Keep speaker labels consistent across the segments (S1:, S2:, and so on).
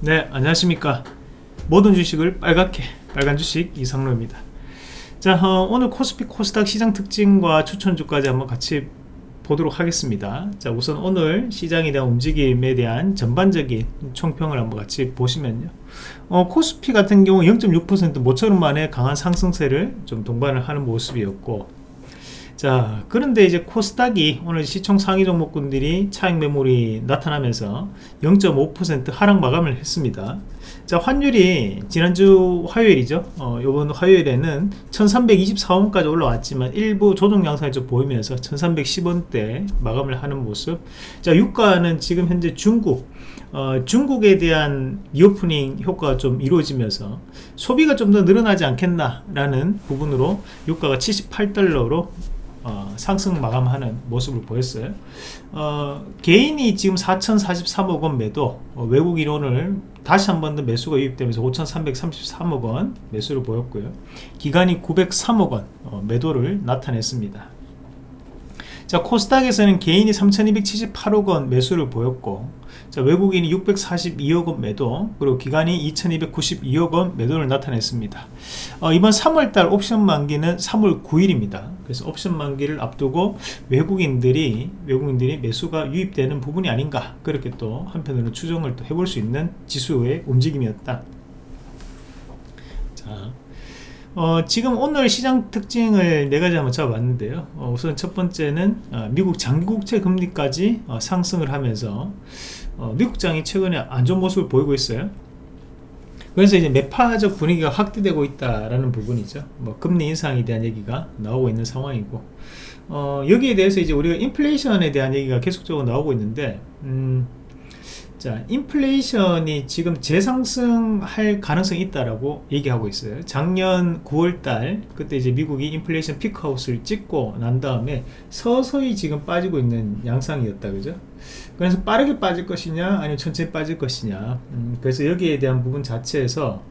S1: 네 안녕하십니까. 모든 주식을 빨갛게 빨간 주식 이상로입니다. 자 어, 오늘 코스피 코스닥 시장 특징과 추천주까지 한번 같이 보도록 하겠습니다. 자 우선 오늘 시장에 대한 움직임에 대한 전반적인 총평을 한번 같이 보시면요. 어, 코스피 같은 경우 0.6% 모처럼 만에 강한 상승세를 좀 동반을 하는 모습이었고 자 그런데 이제 코스닥이 오늘 시총 상위 종목군들이 차익 매물이 나타나면서 0.5% 하락 마감을 했습니다. 자 환율이 지난주 화요일이죠. 어, 이번 화요일에는 1324원까지 올라왔지만 일부 조정 양상이 좀 보이면서 1310원대 마감을 하는 모습. 자 유가는 지금 현재 중국 어, 중국에 대한 reopening 효과가 좀 이루어지면서 소비가 좀 더 늘어나지 않겠나 라는 부분으로 유가가 78달러로 어, 상승 마감하는 모습을 보였어요. 어, 개인이 지금 4,043억원 매도 어, 외국인 오늘 다시 한 번 더 매수가 유입되면서 5,333억원 매수를 보였고요. 기간이 903억원 어, 매도를 나타냈습니다 자 코스닥에서는 개인이 3278억 원 매수를 보였고 자 외국인이 642억 원 매도 그리고 기간이 2292억 원 매도를 나타냈습니다. 어, 이번 3월달 옵션 만기는 3월 9일입니다. 그래서 옵션 만기를 앞두고 외국인들이 외국인들이 매수가 유입되는 부분이 아닌가 그렇게 또 한편으로 추정을 또 해볼 수 있는 지수의 움직임이었다. 자 어, 지금 오늘 시장 특징을 네 가지 한번 잡아봤는데요. 어, 우선 첫 번째는 어, 미국 장기국채 금리까지 어, 상승을 하면서 어, 미국장이 최근에 안 좋은 모습을 보이고 있어요. 그래서 이제 매파적 분위기가 확대되고 있다라는 부분이죠. 뭐 금리 인상에 대한 얘기가 나오고 있는 상황이고 어, 여기에 대해서 이제 우리가 인플레이션에 대한 얘기가 계속적으로 나오고 있는데 음, 자, 인플레이션이 지금 재상승할 가능성이 있다라고 얘기하고 있어요. 작년 9월달 그때 이제 미국이 인플레이션 피크아웃을 찍고 난 다음에 서서히 지금 빠지고 있는 양상이었다, 그죠? 그래서 빠르게 빠질 것이냐, 아니면 천천히 빠질 것이냐. 음, 그래서 여기에 대한 부분 자체에서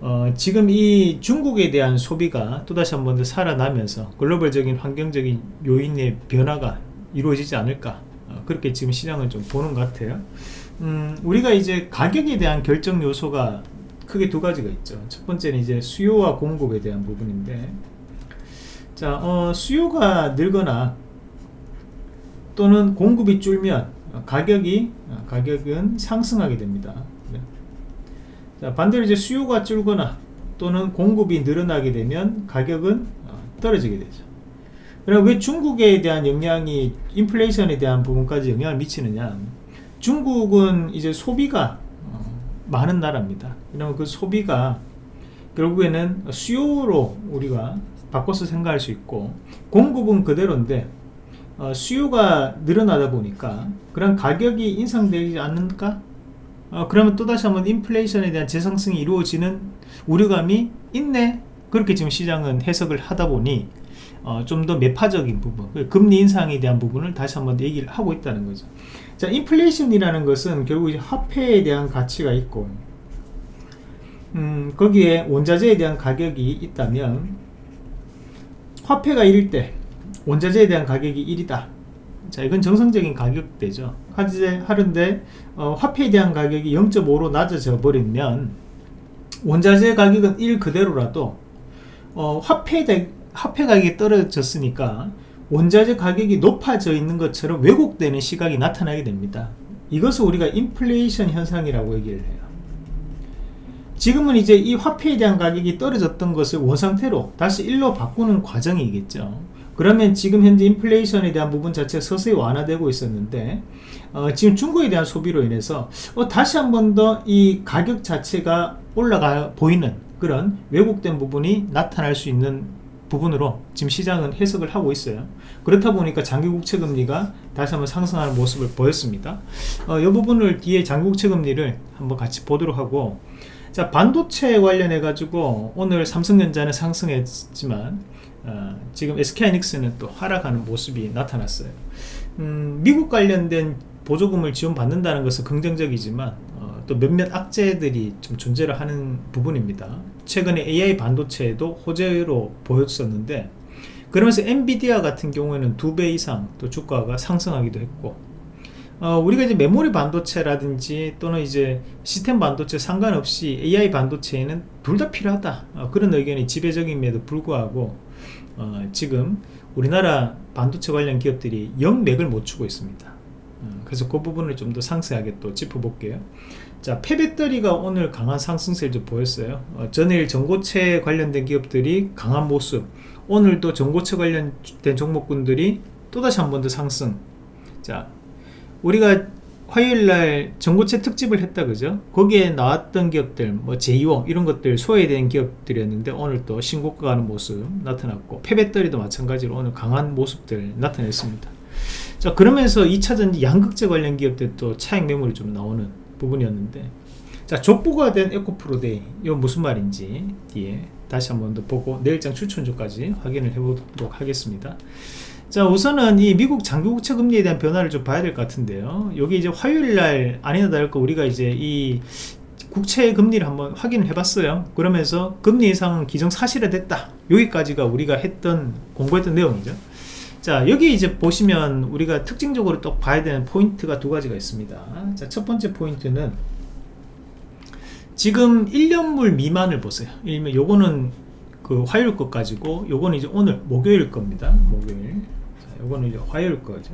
S1: 어, 지금 이 중국에 대한 소비가 또다시 한 번 더 살아나면서 글로벌적인 환경적인 요인의 변화가 이루어지지 않을까. 어, 그렇게 지금 시장을 좀 보는 것 같아요. 음, 우리가 이제 가격에 대한 결정 요소가 크게 두 가지가 있죠. 첫 번째는 이제 수요와 공급에 대한 부분인데, 자, 어, 수요가 늘거나 또는 공급이 줄면 가격이 어, 가격은 상승하게 됩니다. 네. 자, 반대로 이제 수요가 줄거나 또는 공급이 늘어나게 되면 가격은 어, 떨어지게 되죠. 그럼 왜 중국에 대한 영향이 인플레이션에 대한 부분까지 영향을 미치느냐? 중국은 이제 소비가 어, 많은 나라입니다. 그러면 그 소비가 결국에는 수요로 우리가 바꿔서 생각할 수 있고 공급은 그대로인데 어, 수요가 늘어나다 보니까 그런 가격이 인상되지 않는가? 어, 그러면 또다시 한번 인플레이션에 대한 재상승이 이루어지는 우려감이 있네? 그렇게 지금 시장은 해석을 하다 보니 어, 좀 더 매파적인 부분 그 금리 인상에 대한 부분을 다시 한번 얘기를 하고 있다는 거죠. 자 인플레이션이라는 것은 결국 이제 화폐에 대한 가치가 있고 음, 거기에 원자재에 대한 가격이 있다면 화폐가 1일 때 원자재에 대한 가격이 1이다. 자 이건 정상적인 가격대죠. 하는데 어, 화폐에 대한 가격이 0.5로 낮아져 버리면 원자재 가격은 1 그대로라도 어, 화폐 화폐 가격이 떨어졌으니까 원자재 가격이 높아져 있는 것처럼 왜곡되는 시각이 나타나게 됩니다. 이것을 우리가 인플레이션 현상이라고 얘기를 해요. 지금은 이제 이 화폐에 대한 가격이 떨어졌던 것을 원상태로 다시 일로 바꾸는 과정이겠죠. 그러면 지금 현재 인플레이션에 대한 부분 자체가 서서히 완화되고 있었는데 어, 지금 중국에 대한 소비로 인해서 어, 다시 한 번 더 이 가격 자체가 올라가 보이는 그런 왜곡된 부분이 나타날 수 있는 부분으로 지금 시장은 해석을 하고 있어요. 그렇다 보니까 장기국채 금리가 다시 한번 상승하는 모습을 보였습니다. 어, 이 부분을 뒤에 장기국채 금리를 한번 같이 보도록 하고 자 반도체 관련해 가지고 오늘 삼성전자는 상승했지만 어, 지금 SK하이닉스는 또 하락하는 모습이 나타났어요. 음, 미국 관련된 보조금을 지원받는다는 것은 긍정적이지만 어, 또 몇몇 악재들이 좀 존재를 하는 부분입니다. 최근에 AI 반도체도 호재로 보였었는데 그러면서 엔비디아 같은 경우에는 두 배 이상 또 주가가 상승하기도 했고 어, 우리가 이제 메모리 반도체라든지 또는 이제 시스템 반도체 상관없이 AI 반도체에는 둘 다 필요하다. 어, 그런 의견이 지배적임에도 불구하고 어, 지금 우리나라 반도체 관련 기업들이 영맥을 못 추고 있습니다. 어, 그래서 그 부분을 좀 더 상세하게 또 짚어볼게요 자 폐배터리가 오늘 강한 상승세를 좀 보였어요. 어, 전일 전고체 관련된 기업들이 강한 모습. 오늘도 전고체 관련된 종목군들이 또다시 한 번 더 상승. 자 우리가 화요일날 전고체 특집을 했다 그죠? 거기에 나왔던 기업들 뭐 제2호 이런 것들 소외된 기업들이었는데 오늘 또 신고가 가는 모습 나타났고 폐배터리도 마찬가지로 오늘 강한 모습들 나타냈습니다. 자 그러면서 2차전지 양극재 관련 기업들도 차익 매물이 좀 나오는 부분이었는데. 자 족보가 된 에코프로데이 이건 무슨 말인지 뒤에 다시 한번 더 보고 내일장 추천주까지 확인을 해보도록 하겠습니다. 자 우선은 이 미국 장기국채 금리에 대한 변화를 좀 봐야 될 것 같은데요. 여기 이제 화요일날 아니나 다를까 우리가 이제 이 국채 금리를 한번 확인을 해봤어요. 그러면서 금리 예상은 기정사실화 됐다. 여기까지가 우리가 했던 공부했던 내용이죠 자 여기 이제 보시면 우리가 특징적으로 또 봐야 되는 포인트가 두 가지가 있습니다. 자 첫 번째 포인트는 지금 1년물 미만을 보세요. 일면 요거는 그 화요일 것 가지고 요거는 이제 오늘 목요일 겁니다. 목요일. 요거는 이제 화요일 거죠.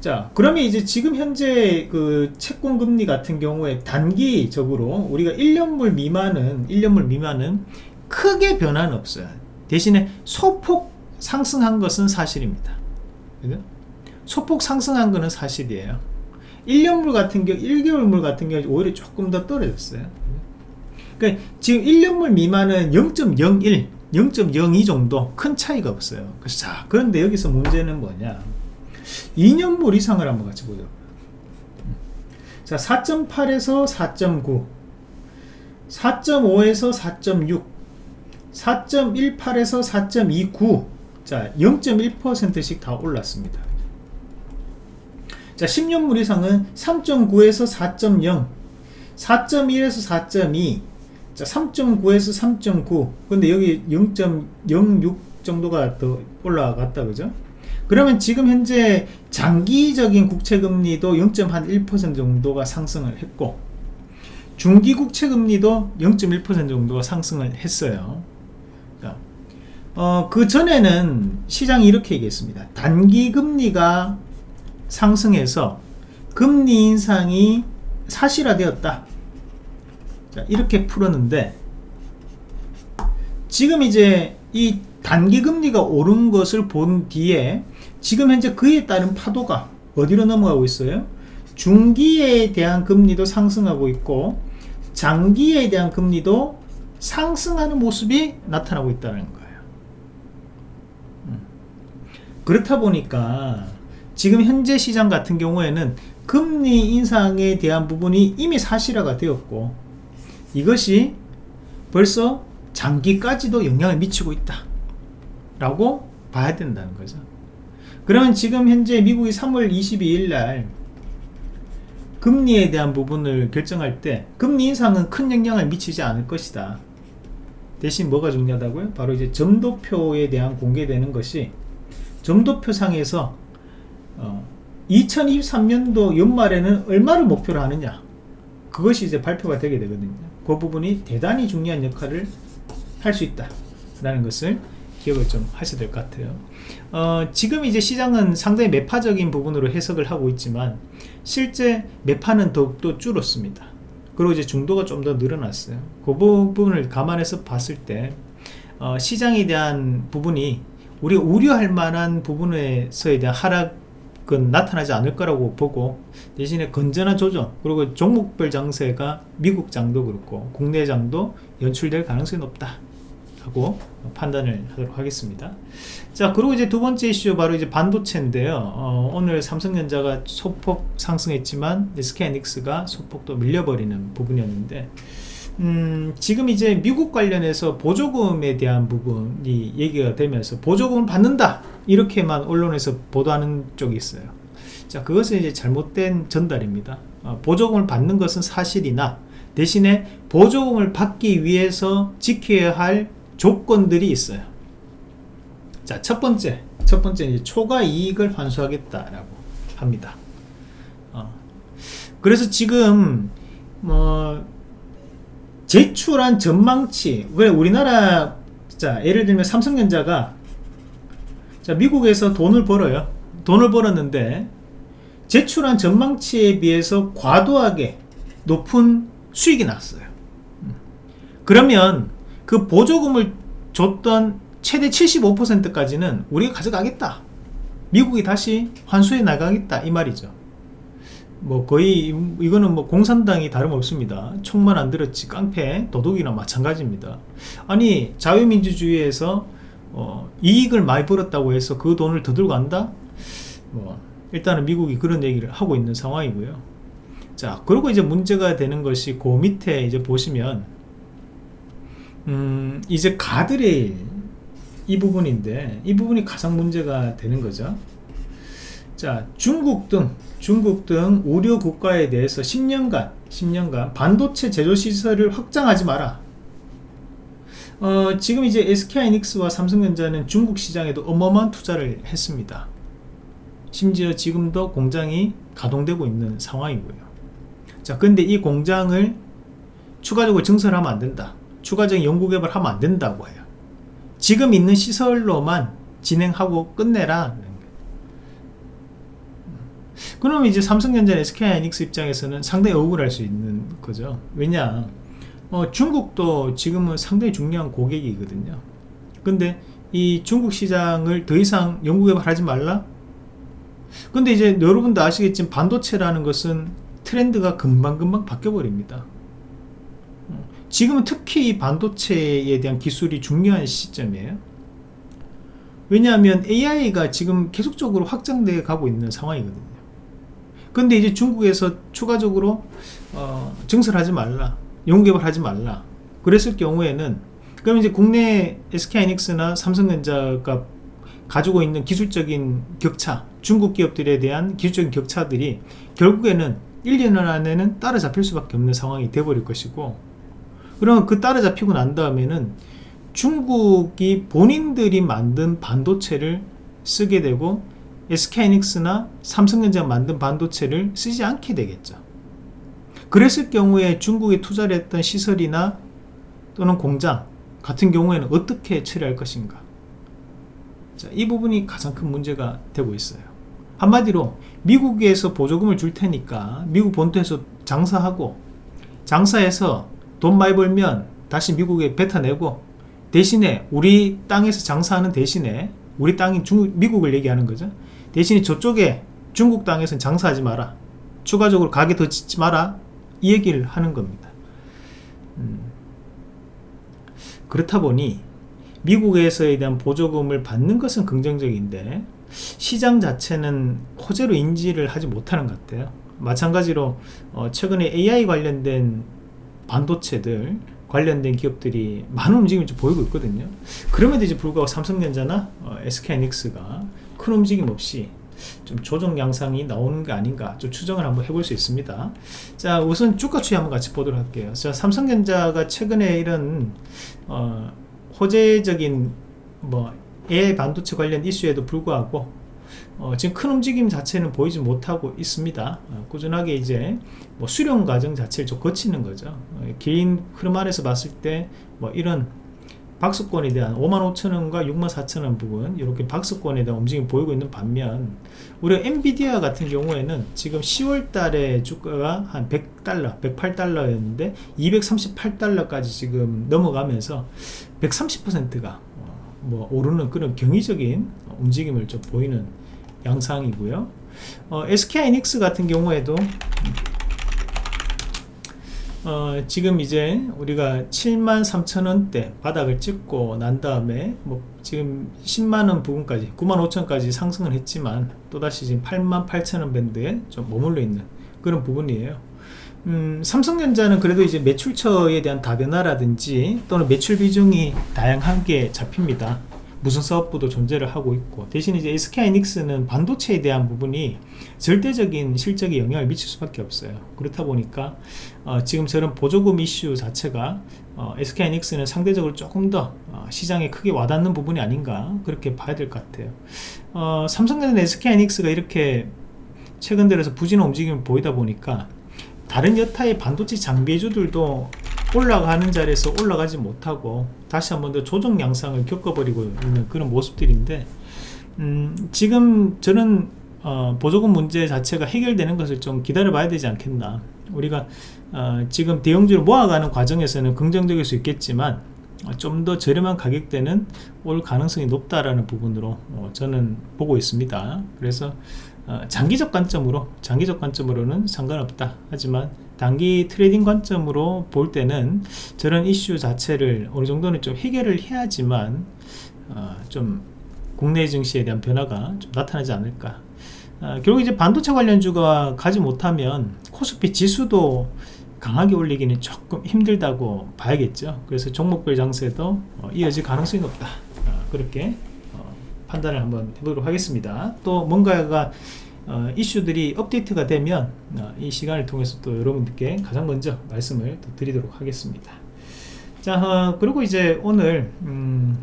S1: 자 그러면 이제 지금 현재 그 채권 금리 같은 경우에 단기적으로 우리가 1년물 미만은 1년물 미만은 크게 변화는 없어요. 대신에 소폭 상승한 것은 사실입니다. 그죠? 소폭 상승한 것은 사실이에요. 1년물 같은 경우 1개월물 같은 경우 오히려 조금 더 떨어졌어요. 그러니까 지금 1년물 미만은 0.01 0.02 정도 큰 차이가 없어요. 그래서 자 그런데 여기서 문제는 뭐냐? 2년물 이상을 한번 같이 보죠. 자 4.8에서 4.9 4.5에서 4.6 4.18에서 4.29 자 0.1%씩 다 올랐습니다. 자 10년물 이상은 3.9에서 4.0 4.1에서 4.2 자 3.9에서 3.9 근데 여기 0.06 정도가 더 올라갔다 그죠? 그러면 지금 현재 장기적인 국채금리도 0.1% 정도가 상승을 했고 중기 국채금리도 0.1% 정도가 상승을 했어요 어, 그 전에는 시장이 이렇게 얘기했습니다. 단기 금리가 상승해서 금리 인상이 사실화되었다. 자, 이렇게 풀었는데 지금 이제 이 단기 금리가 오른 것을 본 뒤에 지금 현재 그에 따른 파도가 어디로 넘어가고 있어요? 중기에 대한 금리도 상승하고 있고 장기에 대한 금리도 상승하는 모습이 나타나고 있다는 거예요 음. 그렇다 보니까 지금 현재 시장 같은 경우에는 금리 인상에 대한 부분이 이미 사실화가 되었고 이것이 벌써 장기까지도 영향을 미치고 있다 라고 봐야 된다는 거죠 그러면 지금 현재 미국이 3월 22일 날 금리에 대한 부분을 결정할 때 금리 인상은 큰 영향을 미치지 않을 것이다 대신 뭐가 중요하다고요? 바로 이제 점도표에 대한 공개되는 것이 점도표 상에서 어, 2023년도 연말에는 얼마를 목표로 하느냐. 그것이 이제 발표가 되게 되거든요. 그 부분이 대단히 중요한 역할을 할 수 있다 라는 것을 기억을 좀 하셔야 될 것 같아요. 어, 지금 이제 시장은 상당히 매파적인 부분으로 해석을 하고 있지만 실제 매파는 더욱더 줄었습니다. 그리고 이제 중도가 좀 더 늘어났어요. 그 부분을 감안해서 봤을 때 어, 시장에 대한 부분이 우리가 우려할 만한 부분에서에 대한 하락 그건 나타나지 않을 거라고 보고 대신에 건전한 조정 그리고 종목별 장세가 미국 장도 그렇고 국내 장도 연출될 가능성이 높다 하고 판단을 하도록 하겠습니다. 자 그리고 이제 두 번째 이슈 바로 이제 반도체인데요. 어, 오늘 삼성전자가 소폭 상승했지만 SK하이닉스가 소폭 또 밀려버리는 부분이었는데 음, 지금 이제 미국 관련해서 보조금에 대한 부분이 얘기가 되면서 보조금을 받는다 이렇게만 언론에서 보도하는 쪽이 있어요. 자 그것은 이제 잘못된 전달입니다. 어, 보조금을 받는 것은 사실이나 대신에 보조금을 받기 위해서 지켜야 할 조건들이 있어요. 자 첫 번째 첫 번째 이제 초과 이익을 환수하겠다라고 합니다. 그래서 지금 뭐 제출한 전망치. 왜 우리나라 자 예를 들면 삼성전자가 자 미국에서 돈을 벌어요. 돈을 벌었는데 제출한 전망치에 비해서 과도하게 높은 수익이 났어요. 그러면 그 보조금을 줬던 최대 75%까지는 우리가 가져가겠다. 미국이 다시 환수해 나가겠다. 이 말이죠 뭐 거의 이거는 뭐 공산당이 다름없습니다. 총만 안 들었지 깡패 도둑이나 마찬가지입니다. 아니 자유민주주의에서 어, 이익을 많이 벌었다고 해서 그 돈을 더 들고 간다? 뭐 일단은 미국이 그런 얘기를 하고 있는 상황이고요. 자 그리고 이제 문제가 되는 것이 그 밑에 이제 보시면 음 이제 가드레일 이 부분인데 이 부분이 가장 문제가 되는 거죠 자 중국 등 중국 등 우려 국가에 대해서 10년간 10년간 반도체 제조 시설을 확장하지 마라. 어, 지금 이제 SK하이닉스와 삼성전자는 중국 시장에도 어마어마한 투자를 했습니다. 심지어 지금도 공장이 가동되고 있는 상황이고요. 자 근데 이 공장을 추가적으로 증설하면 안 된다. 추가적인 연구개발 하면 안 된다고 해요. 지금 있는 시설로만 진행하고 끝내라 그럼 이제 삼성전자 SK하이닉스 입장에서는 상당히 억울할 수 있는 거죠. 왜냐? 어, 중국도 지금은 상당히 중요한 고객이거든요. 근데 이 중국 시장을 더 이상 연구 개발하지 말라? 근데 이제 여러분도 아시겠지만 반도체라는 것은 트렌드가 금방금방 바뀌어 버립니다. 지금은 특히 반도체에 대한 기술이 중요한 시점이에요. 왜냐하면 AI가 지금 계속적으로 확장되어 가고 있는 상황이거든요 근데 이제 중국에서 추가적으로 어, 증설하지 말라 연구개발하지 말라 그랬을 경우에는 그럼 이제 국내 SK하이닉스나 삼성전자가 가지고 있는 기술적인 격차 중국 기업들에 대한 기술적인 격차들이 결국에는 1년 안에는 따라잡힐 수밖에 없는 상황이 돼버릴 것이고 그러면 그 따라잡히고 난 다음에는 중국이 본인들이 만든 반도체를 쓰게 되고 SK하이닉스나 삼성전자 만든 반도체를 쓰지 않게 되겠죠. 그랬을 경우에 중국에 투자를 했던 시설이나 또는 공장 같은 경우에는 어떻게 처리할 것인가. 자, 이 부분이 가장 큰 문제가 되고 있어요. 한마디로 미국에서 보조금을 줄 테니까 미국 본토에서 장사하고 장사해서 돈 많이 벌면 다시 미국에 뱉어내고 대신에 우리 땅에서 장사하는 대신에 우리 땅인 중국, 미국을 얘기하는 거죠 대신에 저쪽에 중국 땅에서는 장사하지 마라. 추가적으로 가게 더 짓지 마라. 이 얘기를 하는 겁니다. 음. 그렇다 보니 미국에서에 대한 보조금을 받는 것은 긍정적인데 시장 자체는 호재로 인지를 하지 못하는 것 같아요. 마찬가지로 어 최근에 AI 관련된 반도체들 관련된 기업들이 많은 움직임을 좀 보이고 있거든요. 그럼에도 이제 불구하고 삼성전자나 어, SK하이닉스가 큰 움직임 없이 좀 조정 양상이 나오는 게 아닌가 좀 추정을 한번 해볼 수 있습니다. 자 우선 주가 추이 한번 같이 보도록 할게요. 자 삼성전자가 최근에 이런 어, 호재적인 뭐 AI 반도체 관련 이슈에도 불구하고 어, 지금 큰 움직임 자체는 보이지 못하고 있습니다. 어, 꾸준하게 이제 뭐 수령 과정 자체를 좀 거치는 거죠. 어, 긴 흐름 안에서 봤을 때 뭐 이런 박스권에 대한 55,000원과 64,000원 부분 이렇게 박스권에 대한 움직임이 보이고 있는 반면 우리 엔비디아 같은 경우에는 지금 10월 달에 주가가 한 100달러 108달러였는데 238달러까지 지금 넘어가면서 130%가 어, 뭐 오르는 그런 경이적인 움직임을 좀 보이는 양상이고요. 어, SK하이닉스 같은 경우에도 어, 지금 이제 우리가 73,000원대 바닥을 찍고 난 다음에 뭐 지금 10만원 부분까지 95,000원까지 상승을 했지만 또다시 지금 88,000원 밴드에 좀 머물러 있는 그런 부분이에요. 음, 삼성전자는 그래도 이제 매출처에 대한 다변화라든지 또는 매출 비중이 다양하게 잡힙니다 무슨 사업부도 존재를 하고 있고 대신 이제 SK하이닉스는 반도체에 대한 부분이 절대적인 실적에 영향을 미칠 수밖에 없어요. 그렇다 보니까 어, 지금 저런 보조금 이슈 자체가 어, SK하이닉스는 상대적으로 조금 더 어, 시장에 크게 와닿는 부분이 아닌가 그렇게 봐야 될 것 같아요. 어, 삼성전자 SK하이닉스가 이렇게 최근 들어서 부진한 움직임을 보이다 보니까 다른 여타의 반도체 장비주들도 올라가는 자리에서 올라가지 못하고 다시 한 번 더 조정 양상을 겪어버리고 있는 그런 모습들인데 음, 지금 저는 어, 보조금 문제 자체가 해결되는 것을 좀 기다려 봐야 되지 않겠나. 우리가 어, 지금 대형주를 모아가는 과정에서는 긍정적일 수 있겠지만 어, 좀더 저렴한 가격대는 올 가능성이 높다라는 부분으로 어, 저는 보고 있습니다. 그래서 어, 장기적 관점으로 장기적 관점으로는 상관없다. 하지만 단기 trading 관점으로 볼 때는 저런 이슈 자체를 어느 정도는 좀 해결을 해야지만 어, 좀 국내 증시에 대한 변화가 좀 나타나지 않을까. 어, 결국 이제 반도체 관련주가 가지 못하면 코스피 지수도 강하게 올리기는 조금 힘들다고 봐야겠죠. 그래서 종목별 장세도 어, 이어질 가능성이 높다. 어, 그렇게 어, 판단을 한번 해보도록 하겠습니다. 또 뭔가가 어, 이슈들이 업데이트가 되면 어, 이 시간을 통해서 또 여러분들께 가장 먼저 말씀을 드리도록 하겠습니다. 자 어, 그리고 이제 오늘 음,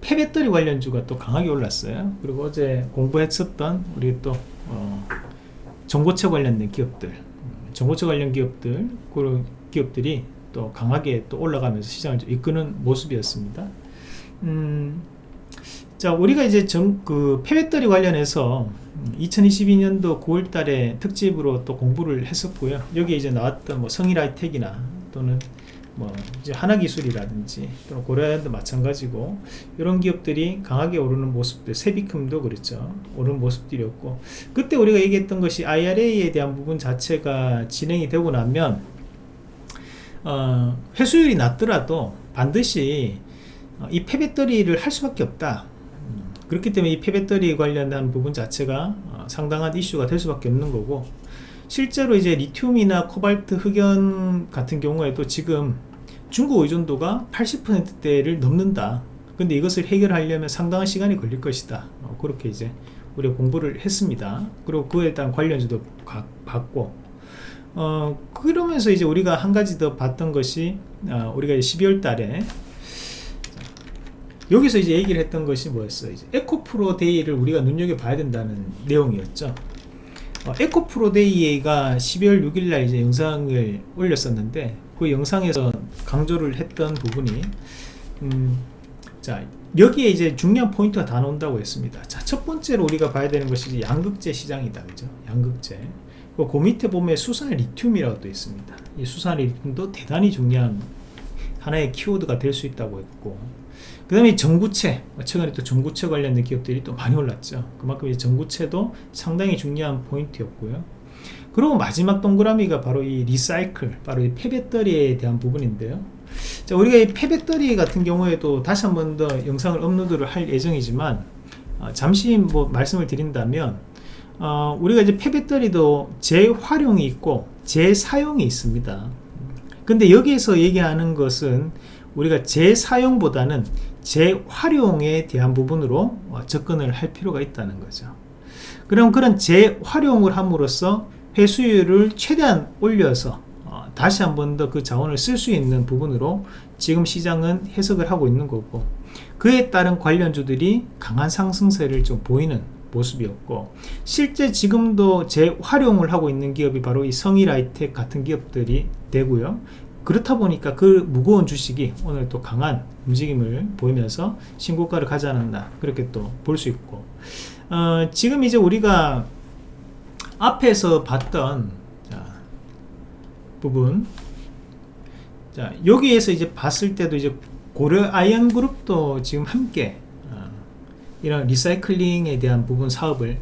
S1: 폐배터리 관련주가 또 강하게 올랐어요. 그리고 어제 공부했었던 우리 또 어, 전고체 관련된 기업들 전고체 관련 기업들 그런 기업들이 또 강하게 또 올라가면서 시장을 좀 이끄는 모습이었습니다. 음, 자 우리가 이제 전, 그 폐배터리 관련해서 2022년도 9월 달에 특집으로 또 공부를 했었고요. 여기 이제 나왔던 뭐 성일 하이텍이나 또는 뭐 이제 하나 기술이라든지 또는 고려아연도 마찬가지고 이런 기업들이 강하게 오르는 모습들 세비큼도 그렇죠. 오르는 모습들이었고 그때 우리가 얘기했던 것이 IRA에 대한 부분 자체가 진행이 되고 나면 어, 회수율이 낮더라도 반드시 어, 이 폐배터리를 할 수밖에 없다 그렇기 때문에 이 폐배터리 관련한 부분 자체가 어, 상당한 이슈가 될 수밖에 없는 거고 실제로 이제 리튬이나 코발트 흑연 같은 경우에도 지금 중국 의존도가 80%대를 넘는다. 근데 이것을 해결하려면 상당한 시간이 걸릴 것이다. 어, 그렇게 이제 우리가 공부를 했습니다. 그리고 그에 대한 관련주도 봤고. 어, 그러면서 이제 우리가 한 가지 더 봤던 것이 어, 우리가 12월 달에 여기서 이제 얘기를 했던 것이 뭐였어요? 이제 에코프로 day를 우리가 눈여겨봐야 된다는 내용이었죠. 어, 에코프로 day가 12월 6일날 이제 영상을 올렸었는데 그 영상에서 강조를 했던 부분이 음, 자 여기에 이제 중요한 포인트가 다 나온다고 했습니다. 자, 첫 번째로 우리가 봐야 되는 것이 양극재 시장이다. 그죠? 양극재. 그 밑에 보면 수산 리튬이라고 또 있습니다. 이 수산 리튬도 대단히 중요한 하나의 키워드가 될 수 있다고 했고 그 다음에 전구체 최근에 또 전구체 관련된 기업들이 또 많이 올랐죠. 그만큼 이 전구체도 상당히 중요한 포인트였고요. 그리고 마지막 동그라미가 바로 이 recycle 바로 이 폐배터리에 대한 부분인데요. 자 우리가 이 폐배터리 같은 경우에도 다시 한 번 더 영상을 업로드를 할 예정이지만 어, 잠시 뭐 말씀을 드린다면 어, 우리가 이제 폐배터리도 재활용이 있고 재사용이 있습니다. 근데 여기에서 얘기하는 것은 우리가 재사용보다는 재활용에 대한 부분으로 어, 접근을 할 필요가 있다는 거죠. 그럼 그런 재활용을 함으로써 회수율을 최대한 올려서 어, 다시 한 번 더 그 자원을 쓸 수 있는 부분으로 지금 시장은 해석을 하고 있는 거고 그에 따른 관련주들이 강한 상승세를 좀 보이는 모습이었고 실제 지금도 재활용을 하고 있는 기업이 바로 이 성일아이텍 같은 기업들이 되고요. 그렇다 보니까 그 무거운 주식이 오늘 또 강한 움직임을 보이면서 신고가를 가지 않았나 그렇게 또 볼 수 있고. 어, 지금 이제 우리가 앞에서 봤던 자, 부분. 자 여기에서 이제 봤을 때도 이제 고려 아연 그룹도 지금 함께 어, 이런 recycling에 대한 부분 사업을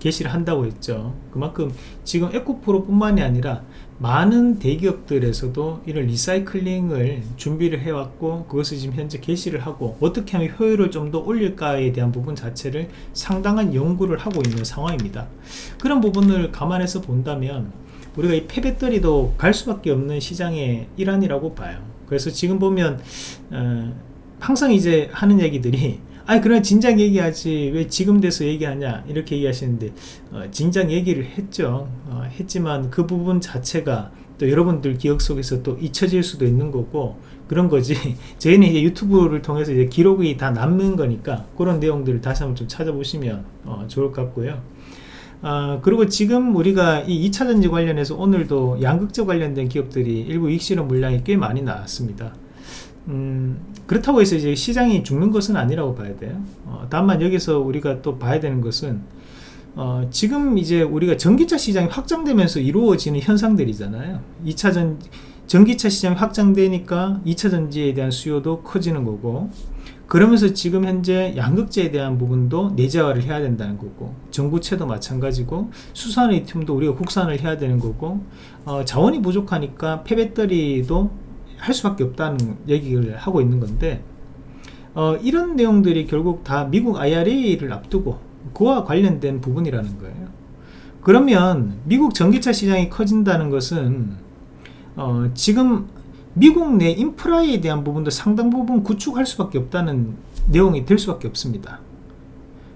S1: 개시를 한다고 했죠. 그만큼 지금 에코프로 뿐만이 아니라 많은 대기업들에서도 이런 recycling을 준비를 해왔고 그것을 지금 현재 개시를 하고 어떻게 하면 효율을 좀 더 올릴까에 대한 부분 자체를 상당한 연구를 하고 있는 상황입니다. 그런 부분을 감안해서 본다면 우리가 이 폐배터리도 갈 수밖에 없는 시장의 일환이라고 봐요. 그래서 지금 보면 어, 항상 이제 하는 얘기들이 아니 그럼 진작 얘기하지. 왜 지금 돼서 얘기하냐? 이렇게 얘기하시는데 어, 진작 얘기를 했죠. 어, 했지만 그 부분 자체가 또 여러분들 기억 속에서 또 잊혀질 수도 있는 거고 그런 거지. 저희는 이제 유튜브를 통해서 이제 기록이 다 남는 거니까 그런 내용들을 다시 한번 좀 찾아보시면 어, 좋을 것 같고요. 아, 그리고 지금 우리가 이 2차전지 관련해서 오늘도 양극재 관련된 기업들이 일부 익실현 물량이 꽤 많이 나왔습니다. 음, 그렇다고 해서 이제 시장이 죽는 것은 아니라고 봐야 돼요. 어, 다만 여기서 우리가 또 봐야 되는 것은 어, 지금 이제 우리가 전기차 시장이 확장되면서 이루어지는 현상들이잖아요. 2차전 전기차 시장이 확장되니까 2차 전지에 대한 수요도 커지는 거고 그러면서 지금 현재 양극재에 대한 부분도 내재화를 해야 된다는 거고 전구체도 마찬가지고 수산 리튬도 우리가 국산을 해야 되는 거고 어, 자원이 부족하니까 폐배터리도 할 수밖에 없다는 얘기를 하고 있는 건데 어, 이런 내용들이 결국 다 미국 IRA를 앞두고 그와 관련된 부분이라는 거예요. 그러면 미국 전기차 시장이 커진다는 것은 어, 지금 미국 내 인프라에 대한 부분도 상당 부분 구축할 수밖에 없다는 내용이 될 수밖에 없습니다.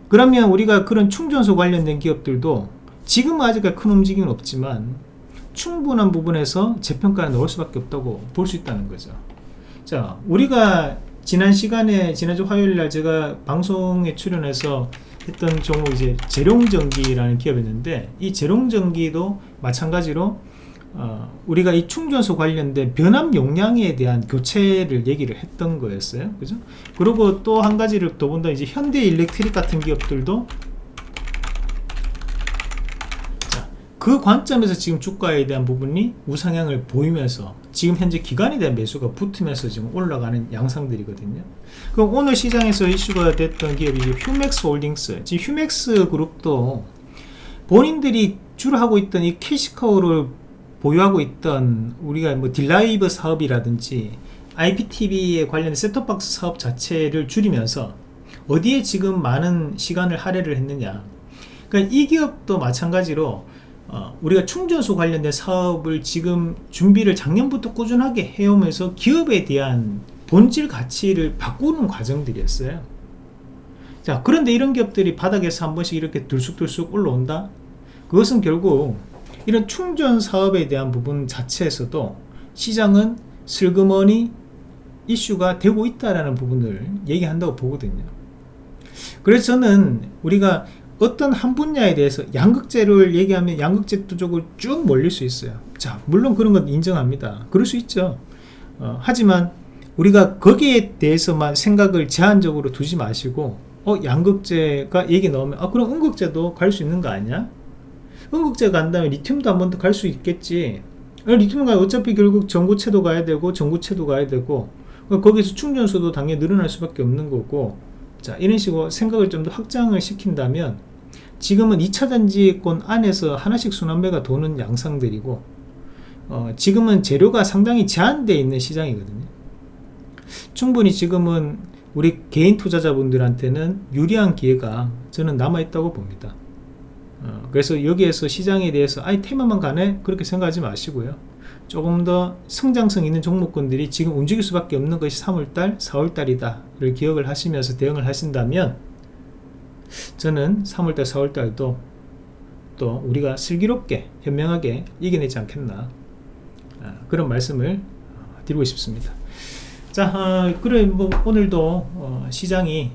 S1: 그러면 우리가 그런 충전소 관련된 기업들도 지금 아직 큰 움직임은 없지만 충분한 부분에서 재평가에 넣을 수밖에 없다고 볼 수 있다는 거죠. 자 우리가 지난 시간에 지난주 화요일날 제가 방송에 출연해서 했던 종목 이제 재룡전기라는 기업이었는데 이 재룡전기도 마찬가지로 어, 우리가 이 충전소 관련된 변압 용량에 대한 교체를 얘기를 했던 거였어요. 그죠? 그리고 또 한 가지를 더 본다. 이제 현대 일렉트릭 같은 기업들도 자, 그 관점에서 지금 주가에 대한 부분이 우상향을 보이면서 지금 현재 기관에 대한 매수가 붙으면서 지금 올라가는 양상들이거든요. 그럼 오늘 시장에서 이슈가 됐던 기업이 휴맥스 홀딩스. 지금 휴맥스 그룹도 본인들이 주로 하고 있던 이 cash cow를 보유하고 있던 우리가 뭐 딜라이브 사업이라든지 IPTV에 관련된 셋톱박스 사업 자체를 줄이면서 어디에 지금 많은 시간을 할애를 했느냐. 그러니까 이 기업도 마찬가지로 어, 우리가 충전소 관련된 사업을 지금 준비를 작년부터 꾸준하게 해오면서 기업에 대한 본질 가치를 바꾸는 과정들이었어요. 자 그런데 이런 기업들이 바닥에서 한 번씩 이렇게 들쑥들쑥 올라온다? 그것은 결국 이런 충전 사업에 대한 부분 자체에서도 시장은 슬그머니 이슈가 되고 있다라는 부분을 얘기한다고 보거든요. 그래서 저는 우리가 어떤 한 분야에 대해서 양극재를 얘기하면 양극재 쪽으로 쭉 몰릴 수 있어요. 자 물론 그런 건 인정합니다. 그럴 수 있죠. 어, 하지만 우리가 거기에 대해서만 생각을 제한적으로 두지 마시고 어 양극재가 얘기 나오면 아 그럼 음극재도 갈 수 있는 거 아니야? 흥국제 간 다음에 리튬도 한 번 더 갈 수 있겠지. 리튬 가 어차피 결국 전구체도 가야 되고 전구체도 가야 되고 거기서 충전소도 당연히 늘어날 수밖에 없는 거고. 자 이런 식으로 생각을 좀 더 확장을 시킨다면 지금은 2차 단지권 안에서 하나씩 순환매가 도는 양상들이고 어, 지금은 재료가 상당히 제한되어 있는 시장이거든요. 충분히 지금은 우리 개인 투자자분들한테는 유리한 기회가 저는 남아있다고 봅니다. 어, 그래서 여기에서 시장에 대해서 아이 테마만 가네 그렇게 생각하지 마시고요. 조금 더 성장성 있는 종목군들이 지금 움직일 수밖에 없는 것이 3월달 4월달이다 를 기억을 하시면서 대응을 하신다면 저는 3월달 4월달도 또 우리가 슬기롭게 현명하게 이겨내지 않겠나 아, 그런 말씀을 드리고 싶습니다. 자 어, 그래 뭐 오늘도 어, 시장이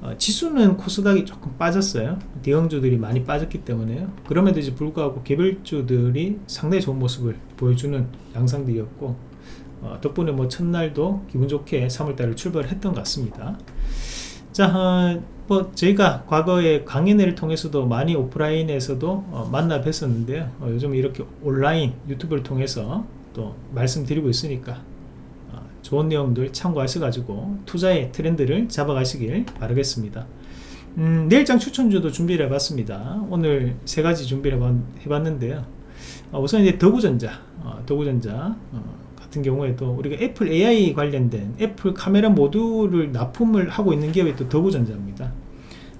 S1: 어, 지수는 코스닥이 조금 빠졌어요. 대형주들이 많이 빠졌기 때문에요. 그럼에도 불구하고 개별주들이 상당히 좋은 모습을 보여주는 양상들이었고 어, 덕분에 뭐 첫날도 기분 좋게 3월달을 출발을 했던 것 같습니다 자, 어, 뭐 저희가 과거에 강연회를 통해서도 많이 오프라인에서도 어, 만나 뵀었는데요. 어, 요즘 이렇게 온라인 유튜브를 통해서 또 말씀드리고 있으니까 좋은 내용들 참고하셔가지고 투자의 트렌드를 잡아가시길 바라겠습니다. 음, 내일장 추천주도 준비를 해봤습니다. 오늘 세 가지 준비를 해봤 는데요. 어, 우선 이제 덕우전자 어, 덕우전자 어, 같은 경우에도 우리가 애플 AI 관련된 애플 카메라 모듈을 납품을 하고 있는 기업이 또 덕우전자입니다.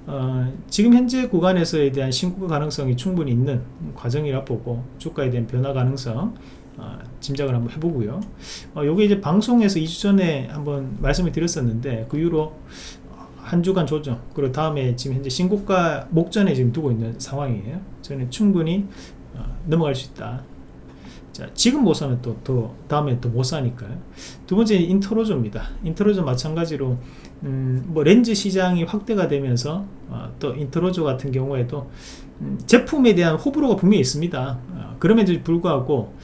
S1: 어, 지금 현재 구간에서에 대한 신고가 가능성이 충분히 있는 과정이라 보고 주가에 대한 변화 가능성 어, 짐작을 한번 해보고요. 어, 요게 이제 방송에서 2주 전에 한번 말씀을 드렸었는데 그 이후로 한 주간 조정 그리고 다음에 지금 현재 신고가 목전에 지금 두고 있는 상황이에요. 저는 충분히 어, 넘어갈 수 있다 자, 지금 못 사면 또, 더 다음에 또 못 사니까요. 두 번째 인터로조입니다. 인터로조 마찬가지로 음, 뭐 렌즈 시장이 확대가 되면서 어, 또 인터로조 같은 경우에도 음, 제품에 대한 호불호가 분명히 있습니다. 어, 그럼에도 불구하고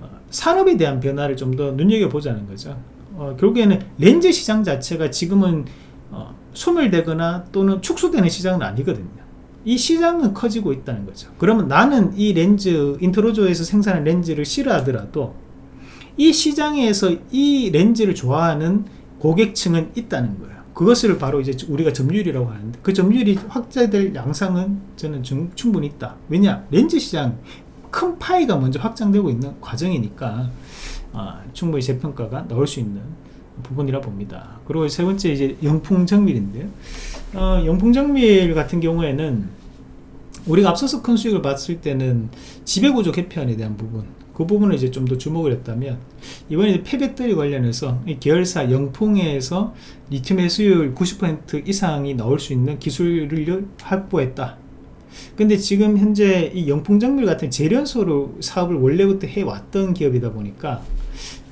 S1: 어, 산업에 대한 변화를 좀 더 눈여겨보자는 거죠. 어, 결국에는 렌즈 시장 자체가 지금은 어, 소멸되거나 또는 축소되는 시장은 아니거든요. 이 시장은 커지고 있다는 거죠. 그러면 나는 이 렌즈 인터로조에서 생산한 렌즈를 싫어하더라도 이 시장에서 이 렌즈를 좋아하는 고객층은 있다는 거예요. 그것을 바로 이제 우리가 점유율이라고 하는데 그 점유율이 확대될 양상은 저는 중- 충분히 있다. 왜냐 렌즈 시장 큰 파이가 먼저 확장되고 있는 과정이니까 아, 충분히 재평가가 나올 수 있는 부분이라 봅니다. 그리고 세 번째 이제 영풍 정밀인데요. 어, 영풍 정밀 같은 경우에는 우리가 앞서서 큰 수익을 봤을 때는 지배구조 개편에 대한 부분 그 부분을 이제 좀 더 주목을 했다면 이번에 폐배터리 관련해서 이 계열사 영풍에서 리튬 해수율 90% 이상이 나올 수 있는 기술을 확보했다 근데 지금 현재 이 영풍정밀 같은 재련소로 사업을 원래부터 해왔던 기업이다 보니까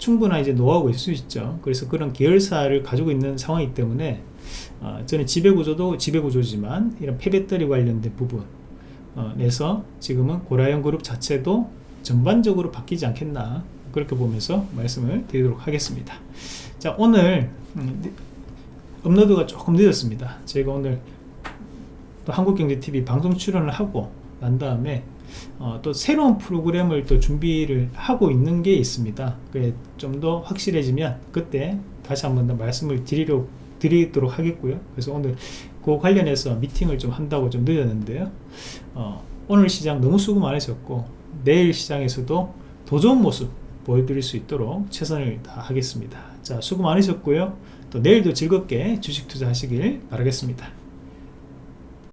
S1: 충분한 이제 노하우가 있을 수 있죠. 그래서 그런 계열사를 가지고 있는 상황이기 때문에 어, 저는 지배구조도 지배구조지만 이런 폐배터리 관련된 부분 어, 내서 지금은 고라형 그룹 자체도 전반적으로 바뀌지 않겠나 그렇게 보면서 말씀을 드리도록 하겠습니다. 자 오늘 음, 업로드가 조금 늦었습니다. 제가 오늘 또 한국경제TV 방송 출연을 하고 난 다음에 어, 또 새로운 프로그램을 또 준비를 하고 있는 게 있습니다. 좀 더 확실해지면 그때 다시 한번 더 말씀을 드리려, 드리도록 하겠고요. 그래서 오늘 그 관련해서 미팅을 좀 한다고 좀 늦었는데요. 어, 오늘 시장 너무 수고 많으셨고 내일 시장에서도 더 좋은 모습 보여드릴 수 있도록 최선을 다하겠습니다. 자 수고 많으셨고요. 또 내일도 즐겁게 주식 투자하시길 바라겠습니다